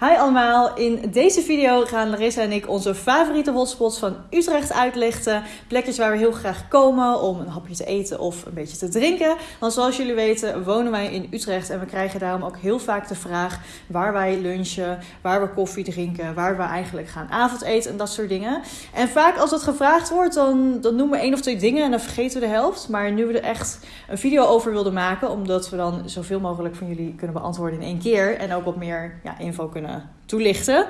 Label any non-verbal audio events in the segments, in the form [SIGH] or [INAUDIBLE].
Hi allemaal, in deze video gaan Larissa en ik onze favoriete hotspots van Utrecht uitlichten. Plekjes waar we heel graag komen om een hapje te eten of een beetje te drinken. Want zoals jullie weten wonen wij in Utrecht en we krijgen daarom ook heel vaak de vraag waar wij lunchen, waar we koffie drinken, waar we eigenlijk gaan avondeten en dat soort dingen. En vaak als dat gevraagd wordt, dan, dan noemen we één of twee dingen en dan vergeten we de helft. Maar nu we er echt een video over wilden maken, omdat we dan zoveel mogelijk van jullie kunnen beantwoorden in één keer en ook wat meer ja, info kunnen toelichten.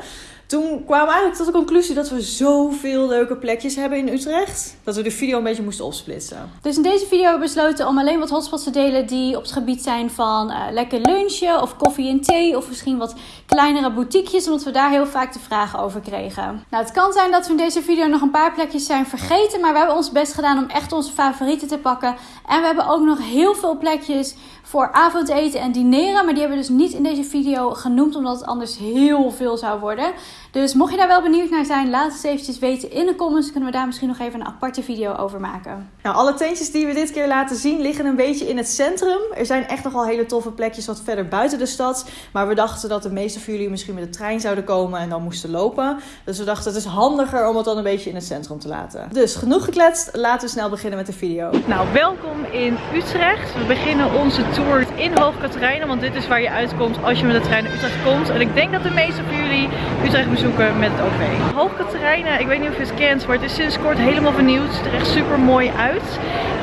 Toen kwamen we eigenlijk tot de conclusie dat we zoveel leuke plekjes hebben in Utrecht. Dat we de video een beetje moesten opsplitsen. Dus in deze video hebben we besloten om alleen wat hotspots te delen die op het gebied zijn van uh, lekker lunchen of koffie en thee. Of misschien wat kleinere boutiquejes, omdat we daar heel vaak de vragen over kregen. Nou, het kan zijn dat we in deze video nog een paar plekjes zijn vergeten. Maar we hebben ons best gedaan om echt onze favorieten te pakken. En we hebben ook nog heel veel plekjes voor avondeten en dineren. Maar die hebben we dus niet in deze video genoemd, omdat het anders heel veel zou worden. Dus mocht je daar wel benieuwd naar zijn, laat het eventjes weten in de comments. Kunnen we daar misschien nog even een aparte video over maken. Nou, alle tentjes die we dit keer laten zien liggen een beetje in het centrum. Er zijn echt nogal hele toffe plekjes wat verder buiten de stad. Maar we dachten dat de meeste van jullie misschien met de trein zouden komen en dan moesten lopen. Dus we dachten het is handiger om het dan een beetje in het centrum te laten. Dus genoeg gekletst, laten we snel beginnen met de video. Nou, welkom in Utrecht. We beginnen onze tour in Hoog Katerijnen, want dit is waar je uitkomt als je met de trein naar Utrecht komt. En ik denk dat de meeste van jullie Utrecht bezoeken met het OV. Hoog Katerijnen, ik weet niet of je het kent, maar het is sinds kort helemaal vernieuwd. Het ziet er echt super mooi uit.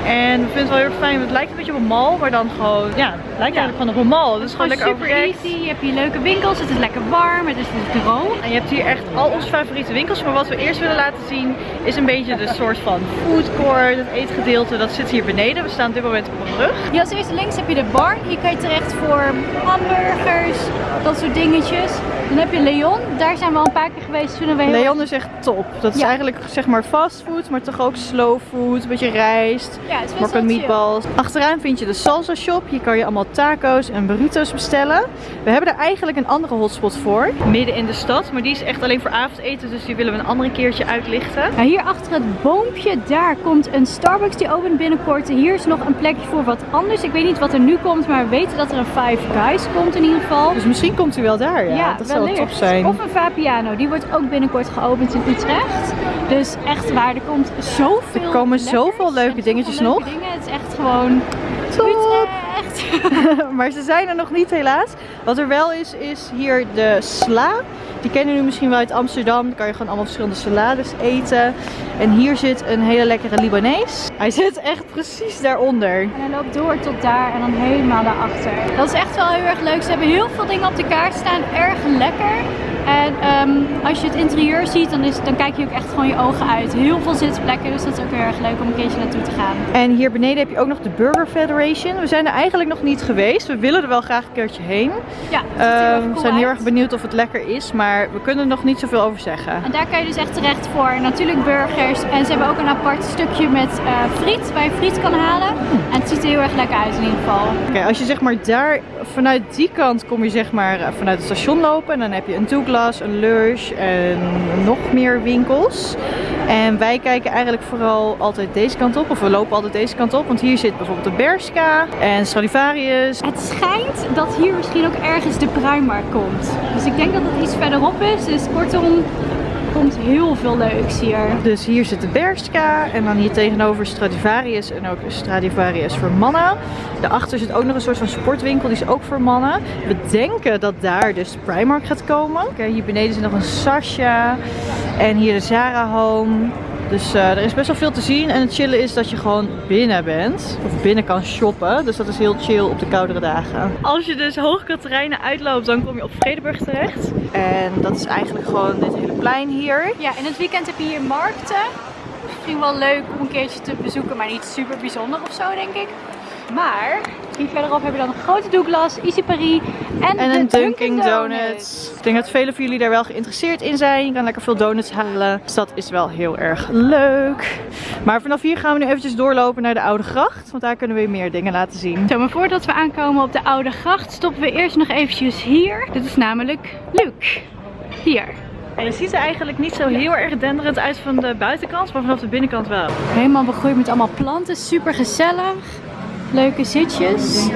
En we vinden het wel heel erg fijn, het lijkt een beetje op een mall, maar dan gewoon, ja, het lijkt eigenlijk gewoon op een mall. Het is gewoon, lekker super easy, je hebt hier leuke winkels, het is lekker warm, het is dus droog. En je hebt hier echt al onze favoriete winkels, maar wat we eerst willen laten zien is een beetje de soort van food court, het eetgedeelte, dat zit hier beneden. We staan op dit moment op een brug. Hier als eerste links heb je de bar, hier kan je terecht voor hamburgers, dat soort dingetjes. Dan heb je Leon, daar zijn we al een paar keer geweest. Vinden we heel Leon is echt top. Dat is eigenlijk zeg maar fastfood, maar toch ook slow food. Een beetje rijst, ja, het makkelijk meatballs. Achteraan vind je de salsa shop. Hier kan je allemaal taco's en burritos bestellen. We hebben er eigenlijk een andere hotspot voor. Midden in de stad, maar die is echt alleen voor avondeten. Dus die willen we een andere keertje uitlichten. Ja, hier achter het boompje, daar komt een Starbucks die opent binnenkort. Hier is nog een plekje voor wat anders. Ik weet niet wat er nu komt, maar we weten dat er een Five Guys komt in ieder geval. Dus misschien komt hij wel daar, ja. ja dat top zijn. Of een Vapiano, die wordt ook binnenkort geopend in Utrecht. Dus echt waar, er komt zoveel Er komen zoveel leuke dingetjes nog. Dingen. Het is echt gewoon top. Utrecht. [LAUGHS] maar ze zijn er nog niet helaas. Wat er wel is, is hier de sla. Die kennen jullie misschien wel uit Amsterdam. Dan kan je gewoon allemaal verschillende salades eten. En hier zit een hele lekkere Libanees. Hij zit echt precies daaronder. En hij loopt door tot daar en dan helemaal naar achter. Dat is echt wel heel erg leuk. Ze hebben heel veel dingen op de kaart staan. Erg lekker. En um, als je het interieur ziet, dan, is, dan kijk je ook echt gewoon je ogen uit. Heel veel zitplekken, dus dat is ook heel erg leuk om een keertje naartoe te gaan. En hier beneden heb je ook nog de Burger Federation. We zijn er eigenlijk nog niet geweest. We willen er wel graag een keertje heen. Ja, uh, cool we zijn heel erg benieuwd of het lekker is, maar we kunnen er nog niet zoveel over zeggen. En daar kan je dus echt terecht voor natuurlijk burgers. En ze hebben ook een apart stukje met uh, friet, waar je friet kan halen. En het ziet er heel erg lekker uit in ieder geval. Oké, okay, als je zeg maar daar, vanuit die kant kom je zeg maar uh, vanuit het station lopen. En dan heb je een Een Lush en nog meer winkels. En wij kijken eigenlijk vooral altijd deze kant op. Of we lopen altijd deze kant op. Want hier zit bijvoorbeeld de Bershka en Stradivarius. Het schijnt dat hier misschien ook ergens de Primark komt. Dus ik denk dat het iets verderop is. Dus kortom, komt heel veel leuks hier. Dus hier zit de Bershka en dan hier tegenover Stradivarius en ook Stradivarius voor mannen. Daarachter zit ook nog een soort van sportwinkel, die is ook voor mannen. We denken dat daar dus Primark gaat komen. Kijk, hier beneden zit nog een Sasha en hier de Zara Home. Dus uh, er is best wel veel te zien. En het chillen is dat je gewoon binnen bent. Of binnen kan shoppen. Dus dat is heel chill op de koudere dagen. Als je dus Hoogkaterijnen uitloopt, dan kom je op Vredeburg terecht. En dat is eigenlijk gewoon dit hele plein hier. Ja, in het weekend heb je hier markten. Misschien wel leuk om een keertje te bezoeken, maar niet super bijzonder of zo, denk ik. Maar hier verderop hebben we dan een grote Douglas, Easy Paris en, en een Dunkin', Dunkin Donuts. Ik denk dat velen van jullie daar wel geïnteresseerd in zijn. Je kan lekker veel donuts halen. Dus dat is wel heel erg leuk. Maar vanaf hier gaan we nu eventjes doorlopen naar de Oude Gracht. Want daar kunnen we meer dingen laten zien. Zo, maar voordat we aankomen op de Oude Gracht stoppen we eerst nog eventjes hier. Dit is namelijk Luc. Hier. En je ziet er eigenlijk niet zo heel erg denderend uit van de buitenkant, maar vanaf de binnenkant wel. Helemaal begroeid met allemaal planten, super gezellig. Leuke zitjes.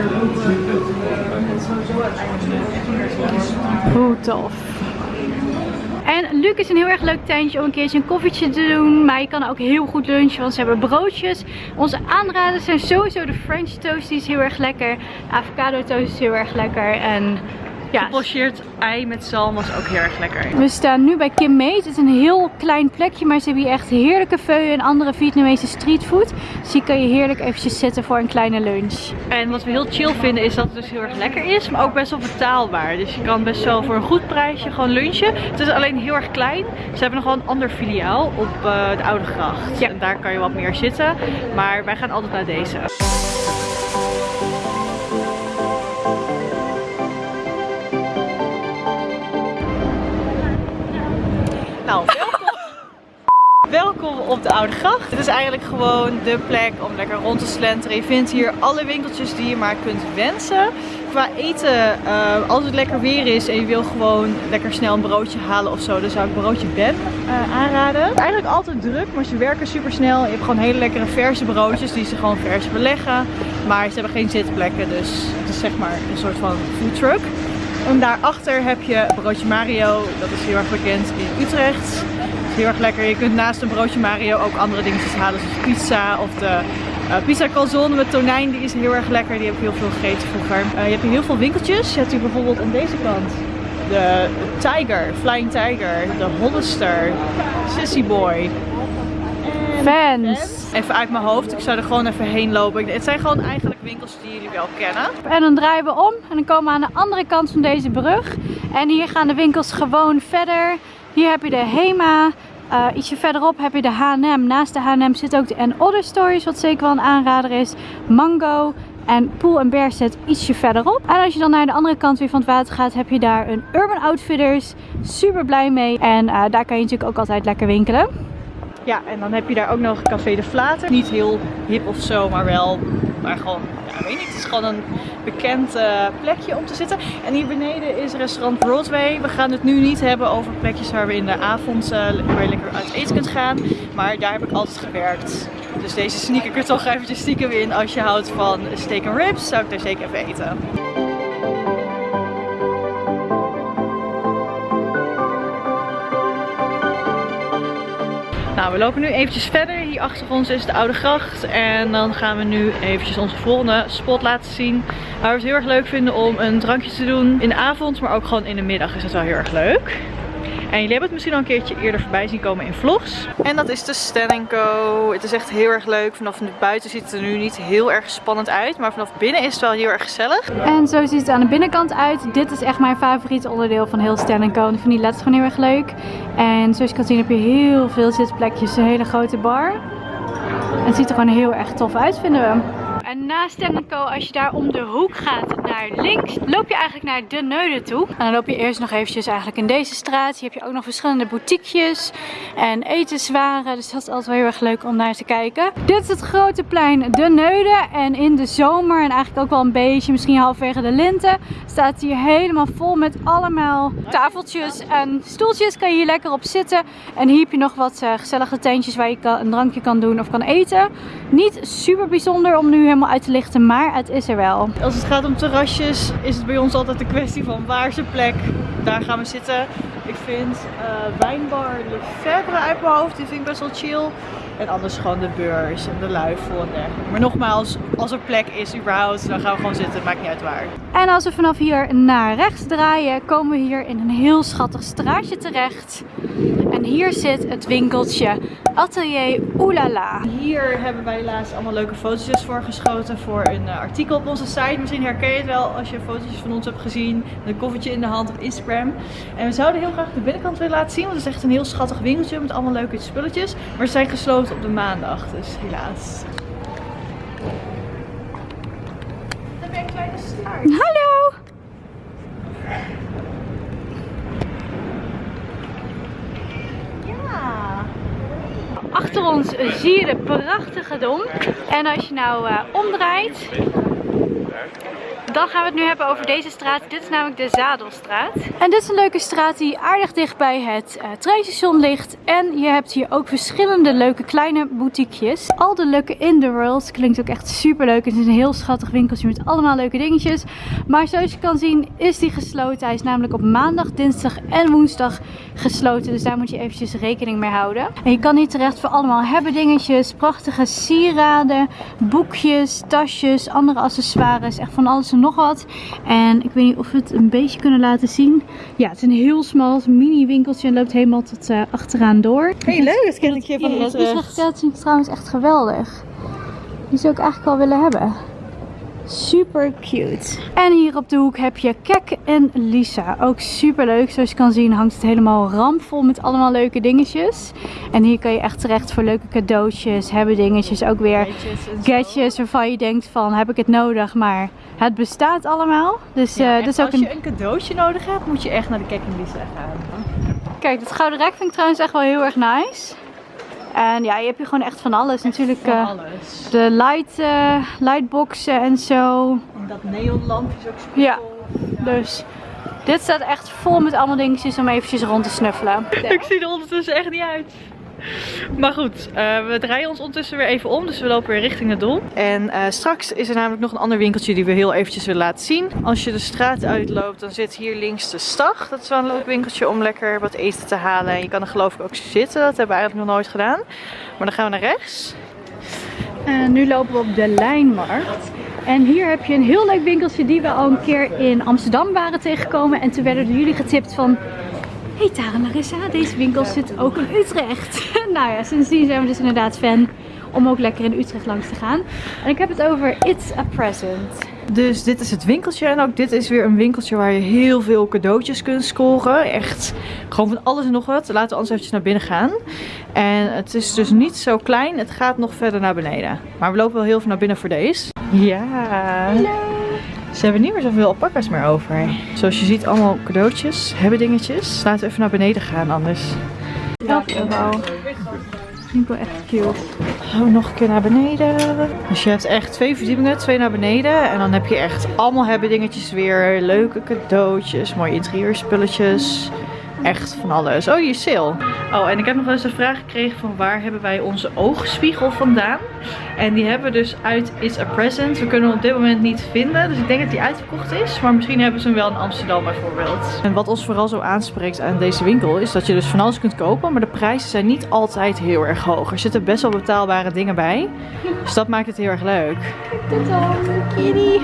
Hoe tof. En Luc is een heel erg leuk tuintje om een keertje een koffietje te doen. Maar je kan ook heel goed lunchen, want ze hebben broodjes. Onze aanraders zijn sowieso de French toast, die is heel erg lekker. De avocado toast is heel erg lekker. En ja, Gepocheerd ei met zalm was ook heel erg lekker. we staan nu bij Kim Meet. Het is een heel klein plekje, maar ze hebben hier echt heerlijke feuillen en andere Vietnamese streetfood. Dus hier kan je heerlijk eventjes zitten voor een kleine lunch. En wat we heel chill vinden is dat het dus heel erg lekker is, maar ook best wel betaalbaar. Dus je kan best wel voor een goed prijsje gewoon lunchen. Het is alleen heel erg klein. Ze hebben nog wel een ander filiaal op eh, de Oude Gracht. Ja. En daar kan je wat meer zitten. Maar wij gaan altijd naar deze. Nou, welkom. [LAUGHS] Welkom op de Oude Gracht. Het is eigenlijk gewoon de plek om lekker rond te slenteren. Je vindt hier alle winkeltjes die je maar kunt wensen. Qua eten, eh, als het lekker weer is en je wil gewoon lekker snel een broodje halen of zo, dan zou ik broodje Ben eh, aanraden. Het is eigenlijk altijd druk, maar ze werken super snel. Je hebt gewoon hele lekkere verse broodjes die ze gewoon vers beleggen. Maar ze hebben geen zitplekken, dus het is zeg maar een soort van food truck. En daarachter heb je broodje Mario, dat is heel erg bekend in Utrecht. Dat is heel erg lekker. Je kunt naast een broodje Mario ook andere dingetjes halen, zoals pizza of de eh, pizza calzone met tonijn. Die is heel erg lekker, die heb ik heel veel gegeten vroeger. Eh, je hebt hier heel veel winkeltjes. Je hebt hier bijvoorbeeld aan deze kant de Tiger, Flying Tiger, de Hollister, Sissy Boy. Fans. Even uit mijn hoofd, ik zou er gewoon even heen lopen. Het zijn gewoon eigenlijk winkels die jullie wel kennen. En dan draaien we om en dan komen we aan de andere kant van deze brug. En hier gaan de winkels gewoon verder. Hier heb je de Hema. Eh, ietsje verderop heb je de H&M. Naast de H&M zit ook de And Other Stories, wat zeker wel een aanrader is. Mango. En Pool Bear zit ietsje verderop. En als je dan naar de andere kant weer van het water gaat, heb je daar een Urban Outfitters. Super blij mee. En eh, daar kan je natuurlijk ook altijd lekker winkelen. Ja, en dan heb je daar ook nog Café de Vlater. Niet heel hip of zo, maar wel, maar gewoon, ja, weet niet, het is gewoon een bekend eh, plekje om te zitten. En hier beneden is restaurant Broadway. We gaan het nu niet hebben over plekjes waar we in de avond, eh, je lekker uit eten kunt gaan. Maar daar heb ik altijd gewerkt. Dus deze sneak ik er toch eventjes stiekem in. Als je houdt van steak and ribs, zou ik daar zeker even eten. Nou, we lopen nu eventjes verder. Hier achter ons is de Oude Gracht. En dan gaan we nu eventjes onze volgende spot laten zien. Waar we het heel erg leuk vinden om een drankje te doen in de avond. Maar ook gewoon in de middag is dat wel heel erg leuk. En jullie hebben het misschien al een keertje eerder voorbij zien komen in vlogs. En dat is de Stan Co. Het is echt heel erg leuk. Vanaf buiten ziet het er nu niet heel erg spannend uit. Maar vanaf binnen is het wel heel erg gezellig. En zo ziet het aan de binnenkant uit. Dit is echt mijn favoriete onderdeel van heel Stan Co. Ik vind die letters gewoon heel erg leuk. En zoals je kan zien heb je heel veel zitplekjes. Een hele grote bar. En het ziet er gewoon heel erg tof uit vinden we. En na Stan Co, als je daar om de hoek gaat naar links, loop je eigenlijk naar de Neude toe. En dan loop je eerst nog eventjes eigenlijk in deze straat. Hier heb je ook nog verschillende boutiquejes en etenswaren. Dus dat is altijd wel heel erg leuk om naar te kijken. Dit is het grote plein de Neude. En in de zomer en eigenlijk ook wel een beetje, misschien halverwege de linten, staat hier helemaal vol met allemaal tafeltjes en stoeltjes. Kan je hier lekker op zitten. En hier heb je nog wat eh, gezellige tentjes waar je een drankje kan doen of kan eten. Niet super bijzonder om nu helemaal uit lichten, maar het is er wel. Als het gaat om terrasjes is het bij ons altijd een kwestie van waar de plek. Daar gaan we zitten. Ik vind eh, wijnbar Lefebvre uit mijn hoofd, die vind ik best wel chill. En anders gewoon de beurs en de luifel en dergelijke. Maar nogmaals, als er plek is überhaupt, dan gaan we gewoon zitten. Maakt niet uit waar. En als we vanaf hier naar rechts draaien, komen we hier in een heel schattig straatje terecht. En hier zit het winkeltje Atelier Oulala. Hier hebben wij laatst allemaal leuke fotootjes voor geschoten voor een eh, artikel op onze site. Misschien herken je het wel als je fotootjes van ons hebt gezien. Met een koffertje in de hand op Instagram. En we zouden heel graag de binnenkant willen laten zien. Want het is echt een heel schattig winkeltje met allemaal leuke spulletjes. Maar ze zijn gesloten op de maandag. Dus helaas. Dan je een kleine staart. Hallo! Achter ons zie je de prachtige dom. En als je nou eh, omdraait, Dan gaan we het nu hebben over deze straat. Dit is namelijk de Zadelstraat. En dit is een leuke straat die aardig dicht bij het uh, treinstation ligt. En je hebt hier ook verschillende leuke kleine boutiquejes. Al de leuke in the world. Klinkt ook echt super leuk. Het is een heel schattig winkeltje met allemaal leuke dingetjes. Maar zoals je kan zien is die gesloten. Hij is namelijk op maandag, dinsdag en woensdag gesloten. Dus daar moet je eventjes rekening mee houden. En je kan hier terecht voor allemaal hebben dingetjes. Prachtige sieraden, boekjes, tasjes, andere accessoires. Echt van alles en nog wat. En ik weet niet of we het een beetje kunnen laten zien. Ja, het is een heel smal mini winkeltje en loopt helemaal tot uh, achteraan door. Hey, leuk het kennetje van ons. Het is trouwens echt geweldig. Die zou ik eigenlijk wel willen hebben. Super cute. En hier op de hoek heb je Kek en Lisa. Ook super leuk. Zoals je kan zien hangt het helemaal rampvol met allemaal leuke dingetjes. En hier kan je echt terecht voor leuke cadeautjes, hebben dingetjes. Ook weer gadgets, waarvan je denkt van heb ik het nodig, maar het bestaat allemaal. Dus, ja, uh, dus ook als je een cadeautje nodig hebt, moet je echt naar de Kek en Lisa gaan. Kijk, dit gouden rek vind ik trouwens echt wel heel erg nice. En ja, je hebt hier gewoon echt van alles. Natuurlijk van uh, alles. de light, uh, lightboxen en zo. En dat neonlampje is ook super ja. dus dit staat echt vol met allemaal dingetjes om eventjes rond te snuffelen. Ik zie er ondertussen echt niet uit. Maar goed, uh, we draaien ons ondertussen weer even om. Dus we lopen weer richting het dom. En uh, straks is er namelijk nog een ander winkeltje die we heel eventjes willen laten zien. Als je de straat uitloopt, dan zit hier links de stag. Dat is wel een leuk winkeltje om lekker wat eten te halen. En je kan er geloof ik ook zitten. Dat hebben we eigenlijk nog nooit gedaan. Maar dan gaan we naar rechts. En nu lopen we op de Lijnmarkt. En hier heb je een heel leuk winkeltje die we al een keer in Amsterdam waren tegengekomen. En toen werden jullie getipt van... Hey Tara Larissa, deze winkel zit ook in Utrecht. [LAUGHS] nou ja, sindsdien zijn we dus inderdaad fan om ook lekker in Utrecht langs te gaan. En ik heb het over It's a Present. Dus dit is het winkeltje en ook dit is weer een winkeltje waar je heel veel cadeautjes kunt scoren. Echt gewoon van alles en nog wat. Laten we anders eventjes naar binnen gaan. En het is dus niet zo klein, het gaat nog verder naar beneden. Maar we lopen wel heel veel naar binnen voor deze. Ja. Hallo. Ze hebben niet meer zoveel alpakas meer over. Zoals je ziet allemaal cadeautjes, hebben dingetjes. Laten we even naar beneden gaan anders. Dat wel. Wel echt cute. Oh, nog een keer naar beneden. Dus je hebt echt twee verdiepingen, twee naar beneden. En dan heb je echt allemaal hebben dingetjes weer. Leuke cadeautjes, mooie interieurspulletjes. Echt van alles. Oh, je sale. Oh, en ik heb nog eens een vraag gekregen van waar hebben wij onze oogspiegel vandaan? En die hebben we dus uit It's a Present. We kunnen hem op dit moment niet vinden. Dus ik denk dat die uitverkocht is. Maar misschien hebben ze hem wel in Amsterdam bijvoorbeeld. En wat ons vooral zo aanspreekt aan deze winkel is dat je dus van alles kunt kopen. Maar de prijzen zijn niet altijd heel erg hoog. Er zitten best wel betaalbare dingen bij. Dus dat maakt het heel erg leuk. Kijk dit dan, kitty.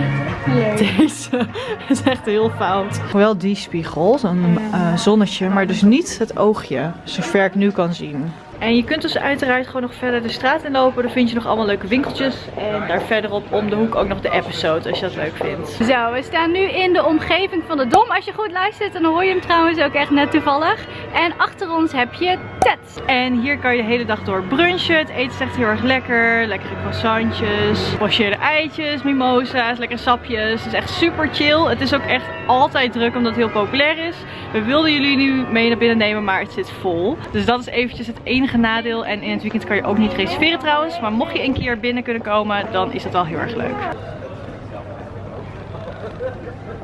Leuk. [LAUGHS] Deze is echt heel fout. Wel die spiegel, een uh, zonnetje, maar dus niet het oogje. Zover ik nu kan zien. En je kunt dus uiteraard gewoon nog verder de straat in lopen. Daar vind je nog allemaal leuke winkeltjes. En daar verderop om de hoek ook nog de episode als je dat leuk vindt. Zo, we staan nu in de omgeving van de Dom. Als je goed luistert, dan hoor je hem trouwens ook echt net toevallig. En achter ons heb je Ted. En hier kan je de hele dag door brunchen. Het eten is echt heel erg lekker. Lekkere croissantjes, pocheerde eitjes, mimosa's, lekkere sapjes. Het is echt super chill. Het is ook echt altijd druk omdat het heel populair is. We wilden jullie nu mee naar binnen nemen, maar het zit vol. Dus dat is eventjes het enige nadeel. En in het weekend kan je ook niet reserveren trouwens. Maar mocht je een keer binnen kunnen komen, dan is dat wel heel erg leuk.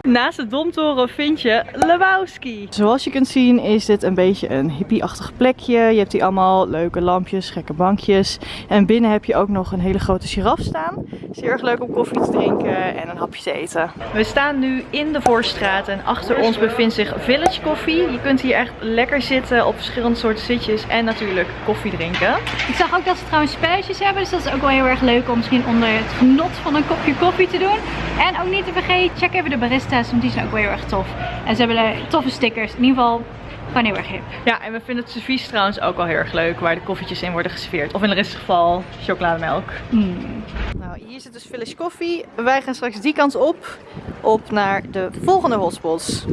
Naast de Domtoren vind je Lebowski. Zoals je kunt zien is dit een beetje een hippie-achtig plekje. Je hebt hier allemaal leuke lampjes, gekke bankjes. En binnen heb je ook nog een hele grote giraf staan. Het is heel erg leuk om koffie te drinken en een hapje te eten. We staan nu in de Voorstraat en achter ons bevindt zich Village Coffee. Je kunt hier echt lekker zitten op verschillende soorten zitjes en natuurlijk koffie drinken. Ik zag ook dat ze trouwens spelletjes hebben, dus dat is ook wel heel erg leuk om misschien onder het genot van een kopje koffie te doen. En ook niet te vergeten, check even de barista want die zijn ook wel heel erg tof. En ze hebben toffe stickers. In ieder geval gewoon heel erg hip. Ja, en we vinden het servies trouwens ook wel heel erg leuk. Waar de koffietjes in worden geserveerd. Of in het geval chocolademelk. Mm. Nou, hier zit dus Village Coffee. Wij gaan straks die kant op. Op naar de volgende hotspots.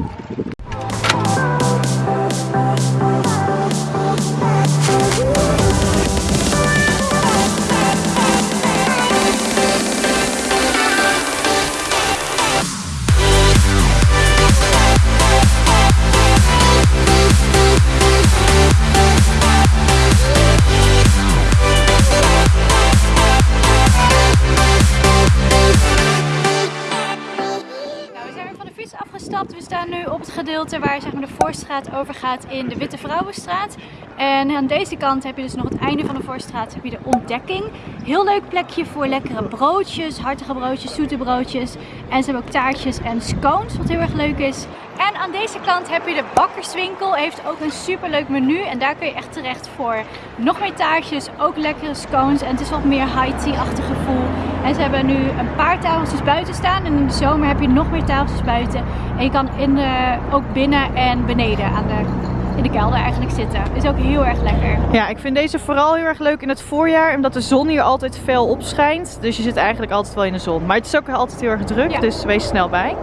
Waar zeg maar, de Voorstraat overgaat in de Witte Vrouwenstraat. En aan deze kant heb je dus nog het einde van de Voorstraat, heb de ontdekking. Heel leuk plekje voor lekkere broodjes, hartige broodjes, zoete broodjes. En ze hebben ook taartjes en scones, wat heel erg leuk is. En aan deze kant heb je de bakkerswinkel. Heeft ook een super leuk menu. En daar kun je echt terecht voor nog meer taartjes. Ook lekkere scones. En het is wat meer high-tea-achtig gevoel. En ze hebben nu een paar tafeltjes buiten staan. En in de zomer heb je nog meer tafeltjes buiten. En je kan in de, ook binnen en beneden aan de in de kelder eigenlijk zitten. Is ook heel erg lekker. Ja, ik vind deze vooral heel erg leuk in het voorjaar, omdat de zon hier altijd fel opschijnt. Dus je zit eigenlijk altijd wel in de zon. Maar het is ook altijd heel erg druk, Ja. dus wees snel bij.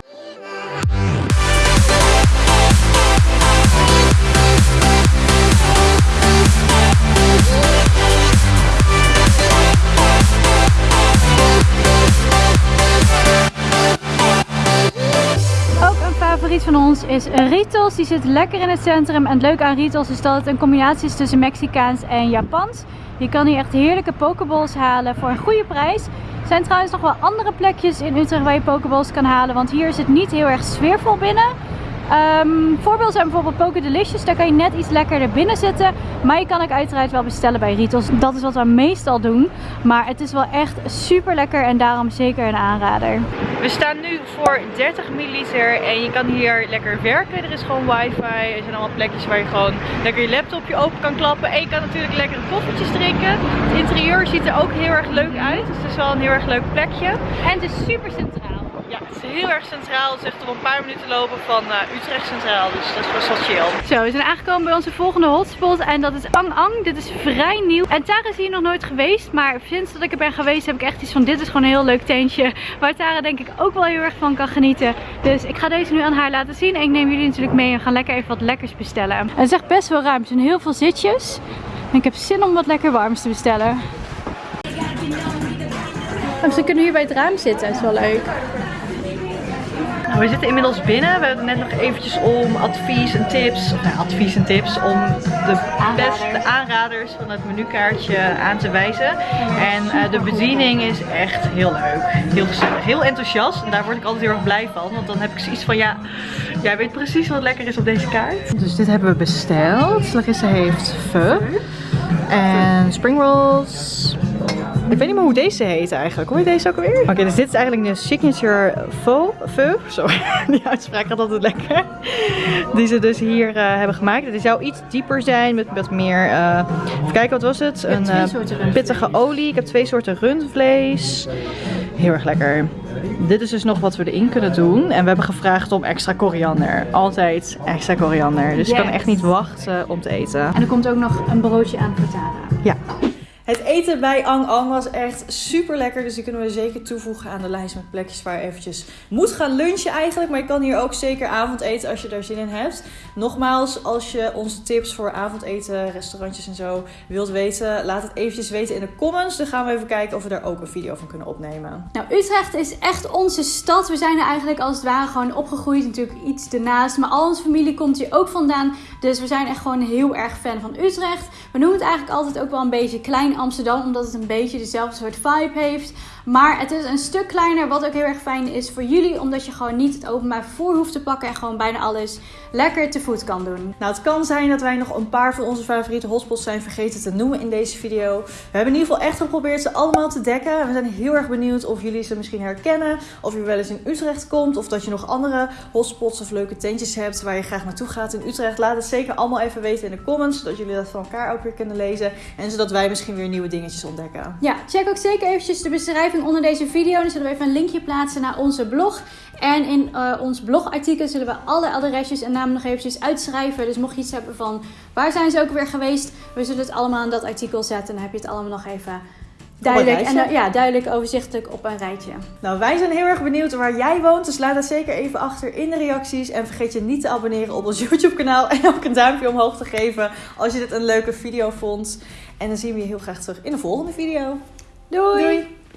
Van ons is Ritos. Die zit lekker in het centrum. En het leuke aan Ritos is dat het een combinatie is tussen Mexicaans en Japans. Je kan hier echt heerlijke pokeballs halen voor een goede prijs. Er zijn trouwens nog wel andere plekjes in Utrecht waar je pokeballs kan halen. Want hier is het niet heel erg sfeervol binnen. Ehm voorbeelden zijn bijvoorbeeld Poke Delicious. Daar kan je net iets lekkerder binnen zitten. Maar je kan ook uiteraard wel bestellen bij Ritos. Dat is wat we meestal doen. Maar het is wel echt super lekker en daarom zeker een aanrader. We staan nu voor 30 milliliter en je kan hier lekker werken. Er is gewoon wifi. Er zijn allemaal plekjes waar je gewoon lekker je laptopje open kan klappen. En je kan natuurlijk lekkere koffietjes drinken. Het interieur ziet er ook heel erg leuk uit. Dus het is wel een heel erg leuk plekje. En het is super centraal. Ja, het is heel erg centraal. Het is echt op een paar minuten lopen van eh, Utrecht Centraal. Dus dat is best wel chill. Zo, we zijn aangekomen bij onze volgende hotspot en dat is Ang Ang. Dit is vrij nieuw. En Tara is hier nog nooit geweest, maar sinds dat ik er ben geweest heb ik echt iets van dit is gewoon een heel leuk tentje. [LAUGHS] Waar Tara denk ik ook wel heel erg van kan genieten. Dus ik ga deze nu aan haar laten zien en ik neem jullie natuurlijk mee en we gaan lekker even wat lekkers bestellen. En het is echt best wel ruim, er zijn heel veel zitjes. En ik heb zin om wat lekker warms te bestellen. Oh, ze kunnen hier bij het raam zitten, dat is wel leuk. Nou, we zitten inmiddels binnen. We hebben net nog eventjes om advies en tips, of nou, advies en tips om de beste aanraders van het menukaartje aan te wijzen. En eh, de bediening is echt heel leuk, heel gezellig, heel enthousiast. En daar word ik altijd heel erg blij van, want dan heb ik zoiets van ja, jij weet precies wat lekker is op deze kaart. Dus dit hebben we besteld. Larissa heeft pho en spring rolls. Ik weet niet meer hoe deze heet eigenlijk. Hoe heet deze ook alweer? Oké, dus dit is eigenlijk de signature pho sorry, [LAUGHS] die uitspraak gaat altijd lekker. Die ze dus hier eh, hebben gemaakt. Die zou iets dieper zijn met wat meer... eh, even kijken, wat was het? Een twee eh, soorten pittige olie. Ik heb twee soorten rundvlees. Heel erg lekker. Dit is dus nog wat we erin kunnen doen. En we hebben gevraagd om extra koriander. Altijd extra koriander. Dus ik kan echt niet wachten om te eten. En er komt ook nog een broodje aan voor Tara. Ja. Het eten bij Ang Ang was echt super lekker. Dus die kunnen we zeker toevoegen aan de lijst met plekjes waar je eventjes moet gaan lunchen eigenlijk. Maar je kan hier ook zeker avondeten als je daar zin in hebt. Nogmaals, als je onze tips voor avondeten, restaurantjes en zo wilt weten, laat het eventjes weten in de comments. Dan gaan we even kijken of we daar ook een video van kunnen opnemen. Nou, Utrecht is echt onze stad. We zijn er eigenlijk als het ware gewoon opgegroeid. Natuurlijk iets ernaast. Maar al onze familie komt hier ook vandaan. Dus we zijn echt gewoon heel erg fan van Utrecht. We noemen het eigenlijk altijd ook wel een beetje Klein Amsterdam. Omdat het een beetje dezelfde soort vibe heeft. Maar het is een stuk kleiner. Wat ook heel erg fijn is voor jullie. Omdat je gewoon niet het openbaar vervoer hoeft te pakken. En gewoon bijna alles lekker te voet kan doen. Nou, het kan zijn dat wij nog een paar van onze favoriete hotspots zijn vergeten te noemen in deze video. We hebben in ieder geval echt geprobeerd ze allemaal te dekken. We zijn heel erg benieuwd of jullie ze misschien herkennen. Of je wel eens in Utrecht komt. Of dat je nog andere hotspots of leuke tentjes hebt waar je graag naartoe gaat in Utrecht. Laat het zeker allemaal even weten in de comments. Zodat jullie dat van elkaar ook weer kunnen lezen. En zodat wij misschien weer nieuwe dingetjes ontdekken. Ja, check ook zeker eventjes de beschrijving onder deze video. Dan zullen we even een linkje plaatsen naar onze blog. En in eh, ons blogartikel zullen we alle adresjes en namen nog eventjes uitschrijven. Dus mocht je iets hebben van waar zijn ze ook weer geweest. We zullen het allemaal in dat artikel zetten. Dan heb je het allemaal nog even duidelijk, en, eh, ja, duidelijk overzichtelijk op een rijtje. Nou, wij zijn heel erg benieuwd waar jij woont. Dus laat dat zeker even achter in de reacties. En vergeet je niet te abonneren op ons [LAUGHS] YouTube kanaal. En ook een duimpje omhoog te geven als je dit een leuke video vond. En dan zien we je heel graag terug in de volgende video. Doei! Doei.